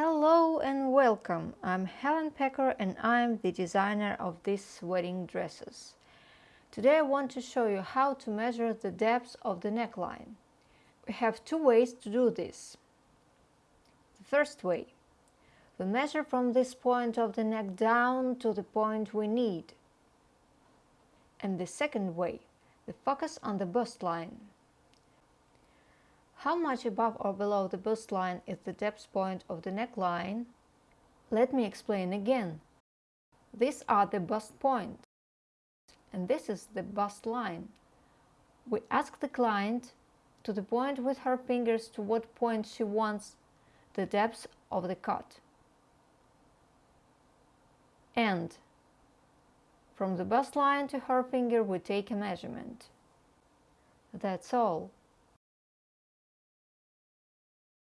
Hello and welcome. I'm Helen Pecker and I'm the designer of these wedding dresses. Today I want to show you how to measure the depth of the neckline. We have two ways to do this. The first way. We measure from this point of the neck down to the point we need. And the second way. We focus on the bust line. How much above or below the bust line is the depth point of the neckline? Let me explain again. These are the bust points, and this is the bust line. We ask the client to the point with her fingers to what point she wants the depth of the cut. And from the bust line to her finger we take a measurement. That's all.